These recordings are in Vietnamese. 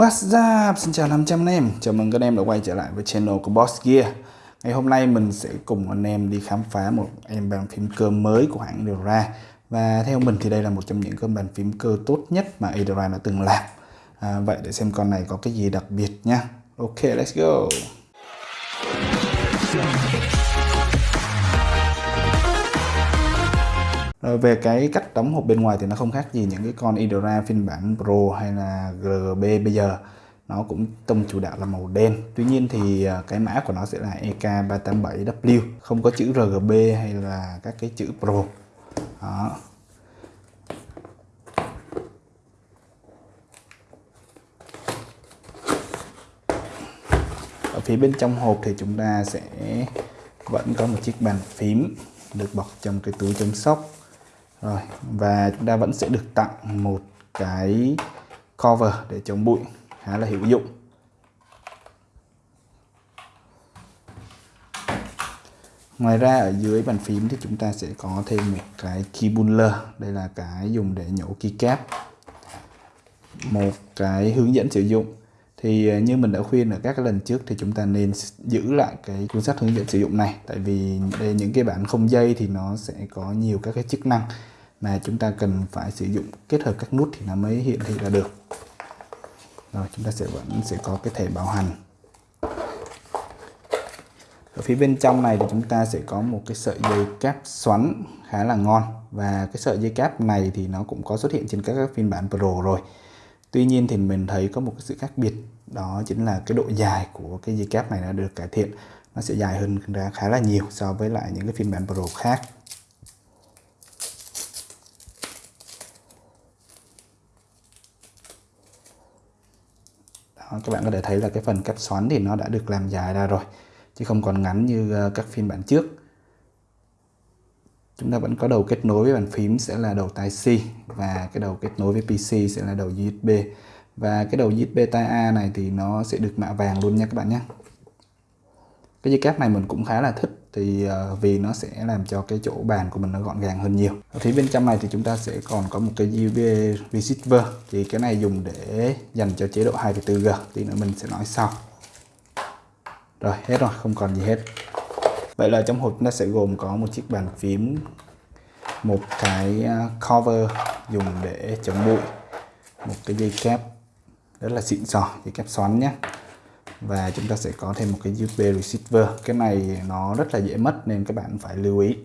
What's up? Xin chào 500 anh em. Chào mừng các em đã quay trở lại với channel của Boss Gear. Ngày hôm nay mình sẽ cùng anh em đi khám phá một em bàn phím cơ mới của hãng Edora Và theo mình thì đây là một trong những cái bàn phím cơ tốt nhất mà Edora đã từng làm. À, Vậy để xem con này có cái gì đặc biệt nha. Ok, let's go. Rồi về cái cách đóng hộp bên ngoài thì nó không khác gì những cái con Idora phiên bản Pro hay là GB bây giờ. Nó cũng tông chủ đạo là màu đen. Tuy nhiên thì ờ, cái mã của nó sẽ là EK387W không có chữ RGB hay là các cái chữ Pro. Đó. Ở phía bên trong hộp thì chúng ta sẽ vẫn có một chiếc bàn phím được bọc trong cái túi chống sốc rồi, và chúng ta vẫn sẽ được tặng một cái cover để chống bụi, khá là hữu dụng. Ngoài ra, ở dưới bàn phím thì chúng ta sẽ có thêm một cái key Đây là cái dùng để nhổ keycap Một cái hướng dẫn sử dụng. Thì ờ, như mình đã khuyên ở các cái lần trước thì chúng ta nên giữ lại cái cuốn sách hướng dẫn sử dụng này. Tại vì đây những cái bản không dây thì nó sẽ có nhiều các cái chức năng mà chúng ta cần phải sử dụng kết hợp các nút thì nó mới hiện thị ra được. Rồi, chúng ta sẽ vẫn sẽ có cái thẻ bảo hành. Ở phía bên trong này thì chúng ta sẽ có một cái sợi dây cáp xoắn khá là ngon. Và cái sợi dây cáp này thì nó cũng có xuất hiện trên các phiên bản Pro rồi. Tuy nhiên thì mình thấy có một cái sự khác biệt, đó chính là cái độ dài của cái dây cáp này đã được cải thiện. Nó sẽ dài hơn ra khá là nhiều so với lại những cái phiên bản Pro khác. Các bạn có thể thấy là cái phần cáp xoắn thì nó đã được làm dài ra rồi, chứ không còn ngắn như ờ, các phiên bản trước chúng ta vẫn có đầu kết nối với bàn phím sẽ là đầu tai C và cái đầu kết nối với PC sẽ là đầu USB. Và cái đầu USB tai A này thì nó sẽ được mạ vàng luôn nha các bạn nhé. Cái dây cáp này mình cũng khá là thích thì ờ, vì nó sẽ làm cho cái chỗ bàn của mình nó gọn gàng hơn nhiều. Ở phía bên trong này thì chúng ta sẽ còn có một cái USB receiver. Thì cái này dùng để dành cho chế độ 2.4G thì nữa mình sẽ nói sau. Rồi, hết rồi, không còn gì hết vậy là trong hộp nó sẽ gồm có một chiếc bàn phím, một cái à, cover dùng để chống bụi, một cái dây kép rất là xịn sò, dây kép xoắn nhé. Và chúng ta sẽ có thêm một cái USB receiver. Cái này nó rất là dễ mất nên các bạn phải lưu ý.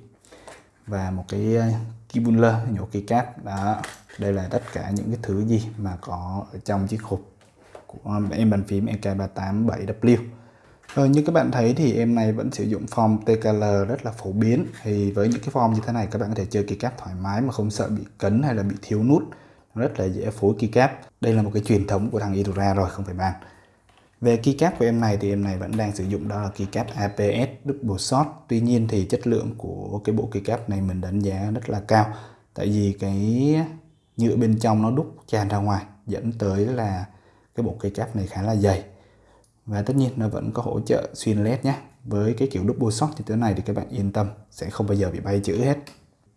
Và một cái à, keybuller nhổ keycap đó, đây là tất cả những cái thứ gì mà có ở trong chiếc hộp của em bàn phím EK387W Ờ, như các bạn thấy thì em này vẫn sử dụng form TKL rất là phổ biến thì với những cái form như thế này, các bạn có thể chơi keycap thoải mái mà không sợ bị cấn hay là bị thiếu nút rất là dễ phối keycap đây là một cái truyền thống của thằng Idora rồi, không phải bàn về keycap của em này thì em này vẫn đang sử dụng, đó là keycap APS double shot. Tuy nhiên thì chất lượng của cái bộ keycap này mình đánh giá rất là cao. Tại vì cái nhựa bên trong nó đúc tràn ra ngoài, dẫn tới là cái bộ keycap này khá là dày. Và tất nhiên nó vẫn có hỗ trợ xuyên led nhé. Với cái kiểu double shot như thế này thì các bạn yên tâm, sẽ không bao giờ bị bay chữ hết.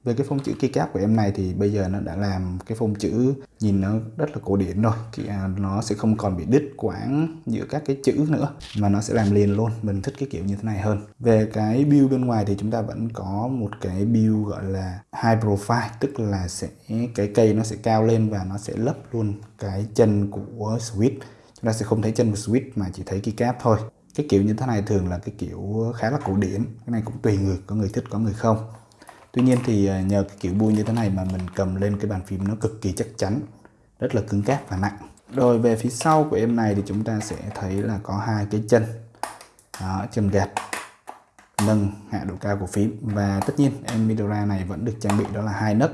Về cái phông chữ keycap của em này thì bây giờ nó đã làm cái phông chữ nhìn nó rất là cổ điển rồi. Thì à, nó sẽ không còn bị đứt quãng giữa các cái chữ nữa, mà nó sẽ làm liền luôn. Mình thích cái kiểu như thế này hơn. Về cái build bên ngoài thì chúng ta vẫn có một cái build gọi là high profile, tức là sẽ, cái cây nó sẽ cao lên và nó sẽ lấp luôn cái chân của switch chúng ta sẽ không thấy chân của switch mà chỉ thấy keycap thôi. Cái kiểu như thế này thường là cái kiểu khá là cổ điển. Cái này cũng tùy người có người thích có người không. Tuy nhiên thì à, nhờ cái kiểu bui như thế này mà mình cầm lên cái bàn phím nó cực kỳ chắc chắn, rất là cứng cáp và nặng. Rồi về phía sau của em này thì chúng ta sẽ thấy là có hai cái chân, đó, chân gạt nâng hạ độ cao của phím. Và tất nhiên em Midora này vẫn được trang bị đó là hai nấc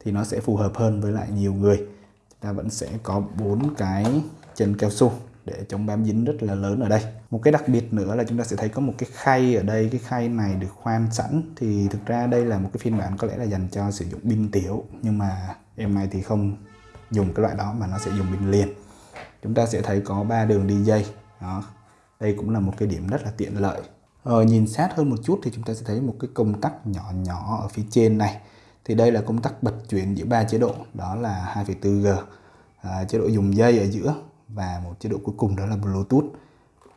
thì nó sẽ phù hợp hơn với lại nhiều người. Chúng ta vẫn sẽ có bốn cái chân cao su để chống bám dính rất là lớn ở đây. Một cái đặc biệt nữa là chúng ta sẽ thấy có một cái khay ở đây cái khay này được khoan sẵn. Thì thực ra đây là một cái phiên bản có lẽ là dành cho sử dụng pin tiểu nhưng mà em này thì không dùng cái loại đó mà nó sẽ dùng pin liền. Chúng ta sẽ thấy có ba đường đi dây. Đó đây cũng là một cái điểm rất là tiện lợi. Ờ, nhìn sát hơn một chút thì chúng ta sẽ thấy một cái công tắc nhỏ nhỏ ở phía trên này. Thì đây là công tắc bật chuyển giữa ba chế độ đó là 2,4G à, ờ, chế độ dùng dây ở giữa và một chế độ cuối cùng đó là Bluetooth.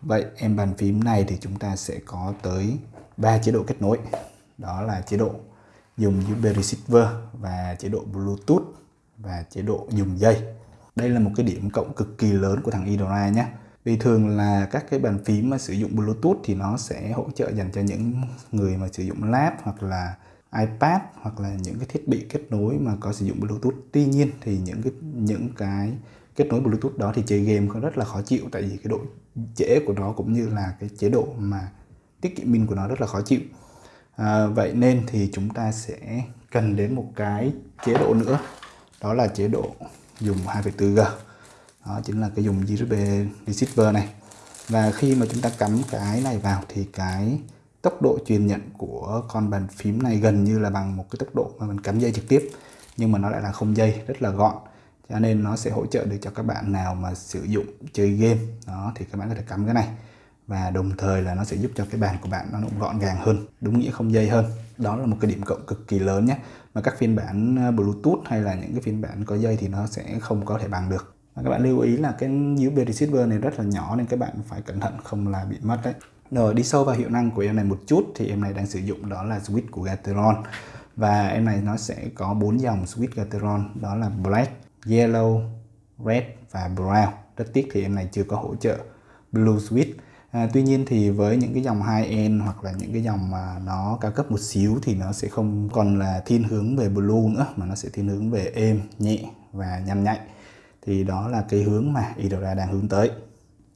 Vậy em bàn phím này thì chúng ta sẽ có tới 3 chế độ kết nối. Đó là chế độ dùng USB receiver và chế độ Bluetooth và chế độ dùng dây. Đây là một cái điểm cộng cực kỳ lớn của thằng Idora nhé. Vì thường là các cái bàn phím mà sử dụng Bluetooth thì nó sẽ hỗ trợ dành cho những người mà sử dụng lab hoặc là iPad hoặc là những cái thiết bị kết nối mà có sử dụng Bluetooth. Tuy nhiên thì những cái những cái kết nối Bluetooth đó thì chơi game có rất là khó chịu tại vì cái độ trễ của nó cũng như là cái chế độ mà tiết kiệm pin của nó rất là khó chịu. À, vậy nên thì chúng ta sẽ cần đến một cái chế độ nữa đó là chế độ dùng 2.4g đó chính là cái dùng USB receiver này. Và khi mà chúng ta cắm cái này vào thì cái tốc độ truyền nhận của con bàn phím này gần như là bằng một cái tốc độ mà mình cắm dây trực tiếp nhưng mà nó lại là không dây rất là gọn cho nên nó sẽ hỗ trợ được cho các bạn nào mà sử dụng chơi game. Đó thì các bạn có thể cắm cái này. Và đồng thời là nó sẽ giúp cho cái bàn của bạn nó cũng gọn gàng hơn đúng nghĩa không dây hơn. Đó là một cái điểm cộng cực kỳ lớn nhé. Mà các phiên bản ờ, Bluetooth hay là những cái phiên bản có dây thì nó sẽ không có thể bằng được. Và các bạn lưu ý là cái USB receiver này rất là nhỏ nên các bạn phải cẩn thận không là bị mất đấy. Rồi đi sâu vào hiệu năng của em này một chút thì em này đang sử dụng đó là switch của Gateron. Và em này nó sẽ có bốn dòng switch Gateron đó là black, yellow, red và brown rất tiếc thì em này chưa có hỗ trợ blue switch À, tuy nhiên thì với những cái dòng high-end hoặc là những cái dòng mà nó cao cấp một xíu thì nó sẽ không còn là thiên hướng về blue nữa mà nó sẽ thiên hướng về êm, nhẹ và nhanh nhạy. Thì đó là cái hướng mà Idora đang hướng tới.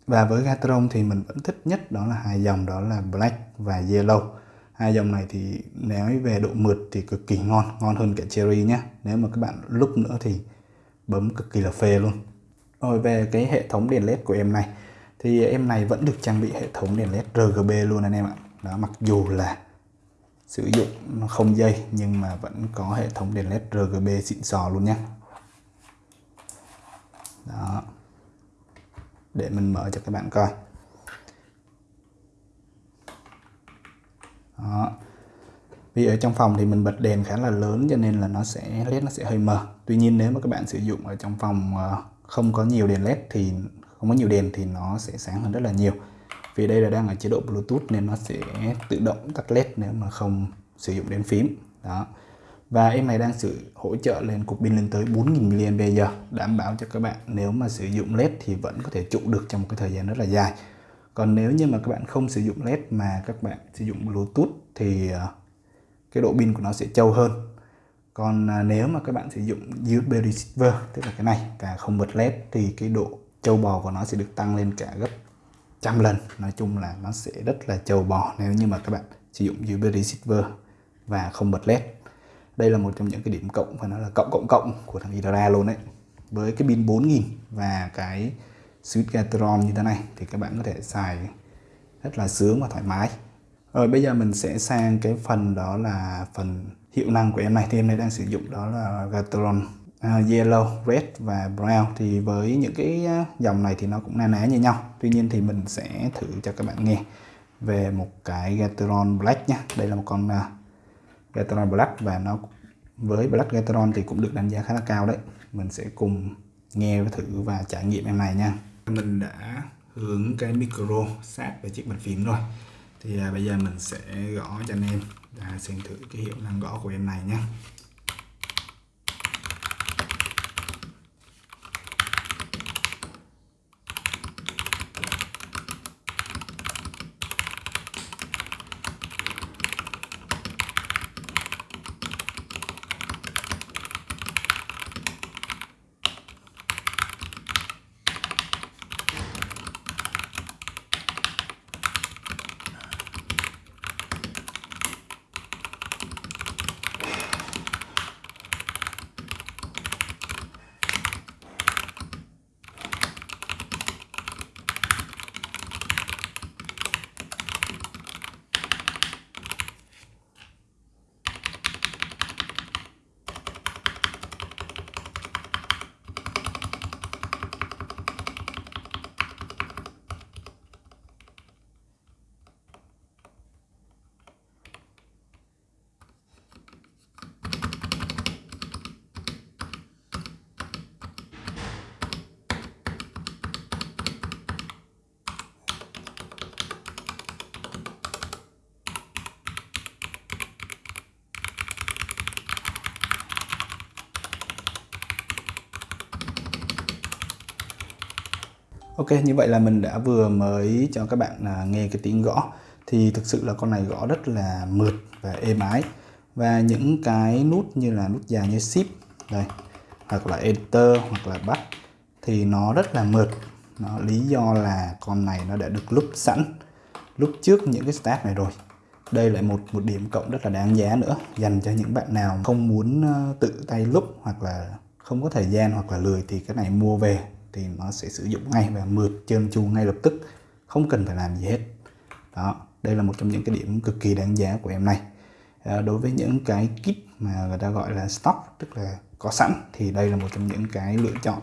Và với Gatron thì mình vẫn thích nhất đó là hai dòng đó là Black và Yellow. Hai dòng này thì nếu về độ mượt thì cực kỳ ngon, ngon hơn cả Cherry nhé. Nếu mà các bạn lúc nữa thì bấm cực kỳ là phê luôn. Rồi về cái hệ thống đèn led của em này, thì em này vẫn được trang bị hệ thống đèn led RGB luôn anh em ạ. Đó, mặc dù là sử dụng không dây, nhưng mà vẫn có hệ thống đèn led RGB xịn sò luôn nhé đó. Để mình mở cho các bạn coi. Đó vì ở trong phòng thì mình bật đèn khá là lớn cho nên là nó sẽ, led nó sẽ hơi mờ. Tuy nhiên nếu mà các bạn sử dụng ở trong phòng ờ, không có nhiều đèn led thì, không có nhiều đèn thì nó sẽ sáng hơn rất là nhiều. Vì đây là đang ở chế độ Bluetooth nên nó sẽ tự động tắt led nếu mà không sử dụng đến phím. Đó. Và em này đang sử hỗ trợ lên cục pin lên tới 4000 mAh, đảm bảo cho các bạn nếu mà sử dụng led thì vẫn có thể trụ được trong một cái thời gian rất là dài. Còn nếu như mà các bạn không sử dụng led mà các bạn sử dụng Bluetooth thì ờ, cái độ pin của nó sẽ trâu hơn. Còn à, nếu mà các bạn sử dụng USB receiver tức là cái này và không bật led thì cái độ châu bò của nó sẽ được tăng lên cả gấp trăm lần. Nói chung là nó sẽ rất là châu bò nếu như mà các bạn sử dụng USB receiver và không bật led. Đây là một trong những cái điểm cộng và nó là cộng cộng cộng của thằng Idara luôn đấy. Với cái pin 4000 và cái switch Gateron như thế này thì các bạn có thể xài rất là sướng và thoải mái rồi bây giờ mình sẽ sang cái phần đó là phần hiệu năng của em này thì em này đang sử dụng đó là Gateron uh, yellow, red và brown thì với những cái à, dòng này thì nó cũng na ná như nhau. Tuy nhiên thì mình sẽ thử cho các bạn nghe về một cái Gateron Black nhé. Đây là một con uh, Gateron Black và nó với Black Gateron thì cũng được đánh giá khá là cao đấy. Mình sẽ cùng nghe thử và trải nghiệm em này nha. Mình đã hướng cái micro sát về chiếc bàn phím rồi. Thì à, bây giờ mình sẽ gõ cho anh em à, xem thử cái hiệu năng gõ của em này nhé. Ok như vậy là mình đã vừa mới cho các bạn à, nghe cái tiếng gõ. Thì thực sự là con này gõ rất là mượt và êm ái. Và những cái nút như là nút dài như shift đây hoặc là enter hoặc là bắt thì nó rất là mượt. Nó lý do là con này nó đã được lúc sẵn lúc trước những cái step này rồi. Đây lại một một điểm cộng rất là đáng giá nữa dành cho những bạn nào không muốn tự tay lúc hoặc là không có thời gian hoặc là lười thì cái này mua về thì nó sẽ sử dụng ngay và mượt trơn tru ngay lập tức không cần phải làm gì hết. Đó đây là một trong những cái điểm cực kỳ đáng giá của em này. À, đối với những cái kit mà người ta gọi là stock tức là có sẵn thì đây là một trong những cái lựa chọn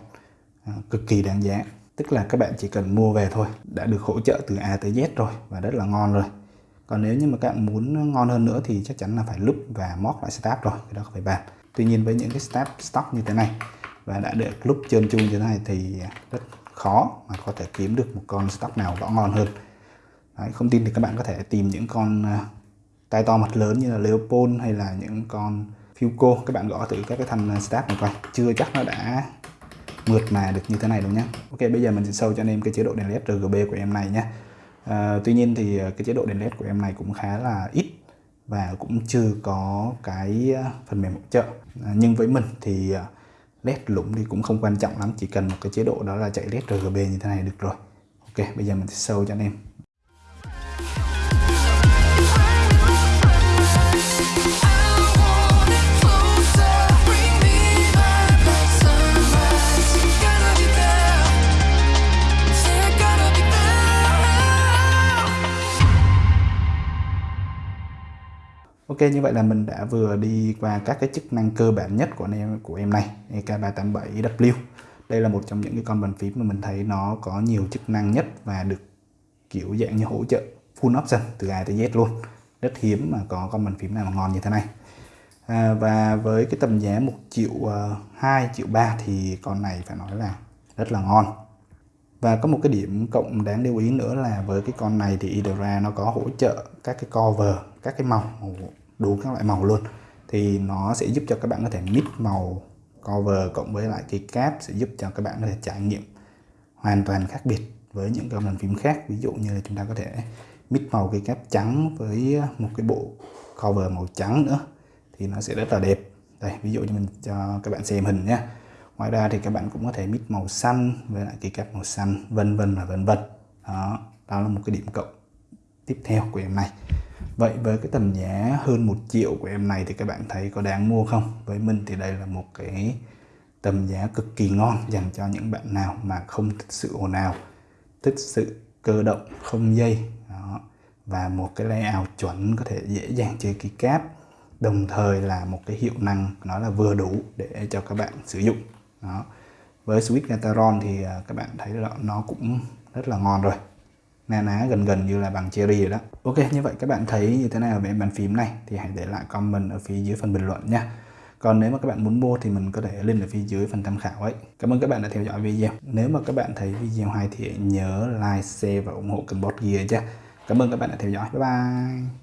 à, cực kỳ đáng giá. Tức là các bạn chỉ cần mua về thôi đã được hỗ trợ từ A tới Z rồi và rất là ngon rồi. Còn nếu như mà các bạn muốn ngon hơn nữa thì chắc chắn là phải lúc và móc lại start rồi cái đó không phải bàn. Tuy nhiên với những cái step stock như thế này và đã được lúc trơn chung như thế này thì rất khó mà có thể kiếm được một con stock nào rõ ngon hơn. Đấy, không tin thì các bạn có thể tìm những con à, tay tai to mặt lớn như là Leopold hay là những con Fuco các bạn gõ thử các cái thanh à, stack này coi. Chưa chắc nó đã mượt mà được như thế này đâu nhé Ok bây giờ mình sẽ sâu cho anh em cái chế độ đèn led RGB của em này nhé à, Tuy nhiên thì à, cái chế độ đèn led của em này cũng khá là ít và cũng chưa có cái phần mềm hỗ trợ. À, nhưng với mình thì led lủng thì cũng không quan trọng lắm, chỉ cần một cái chế độ đó là chạy led RGB như thế này được rồi. Ok, bây giờ mình sẽ sâu cho anh em. Ok như vậy là mình đã vừa đi qua các cái chức năng cơ bản nhất của em của em này EK387W đây là một trong những cái con bàn phím mà mình thấy nó có nhiều chức năng nhất và được kiểu dạng như hỗ trợ full option từ A tới Z luôn. Rất hiếm mà có con bàn phím nào mà ngon như thế này. À, và với cái tầm giá 1 triệu à, uh, 2 triệu 3 thì con này phải nói là rất là ngon và có một cái điểm cộng đáng lưu ý nữa là với cái con này thì Idra nó có hỗ trợ các cái cover, các cái màu đủ các loại màu luôn. Thì nó sẽ giúp cho các bạn có thể mix màu cover cộng với lại cái cáp sẽ giúp cho các bạn có thể trải nghiệm hoàn toàn khác biệt với những cái bàn phím khác. Ví dụ như là chúng ta có thể mix màu cái cáp trắng với một cái bộ cover màu trắng nữa thì nó sẽ rất là đẹp. Đây, ví dụ như mình cho các bạn xem hình nhé ngoài ra thì các bạn cũng có thể mix màu xanh với lại cái cáp màu xanh vân vân và vân vân đó đó là một cái điểm cộng tiếp theo của em này Vậy với cái tầm giá hơn một triệu của em này thì các bạn thấy có đáng mua không? Với mình thì đây là một cái tầm giá cực kỳ ngon dành cho những bạn nào mà không thích sự ồn ào, thích sự cơ động, không dây đó. và một cái layout chuẩn có thể dễ dàng chơi keycap đồng thời là một cái hiệu năng nó là vừa đủ để cho các bạn sử dụng đó. Với sweet Gataron thì à, các bạn thấy là nó cũng rất là ngon rồi. Na ná gần gần như là bằng cherry rồi đó. Ok, như vậy các bạn thấy như thế nào về bàn phím này thì hãy để lại comment ở phía dưới phần bình luận nha. Còn nếu mà các bạn muốn mua thì mình có thể link ở phía dưới phần tham khảo ấy. Cảm ơn các bạn đã theo dõi video. Nếu mà các bạn thấy video hay thì nhớ like, share và ủng hộ kênh bot gear chứ. cảm ơn các bạn đã theo dõi. Bye bye.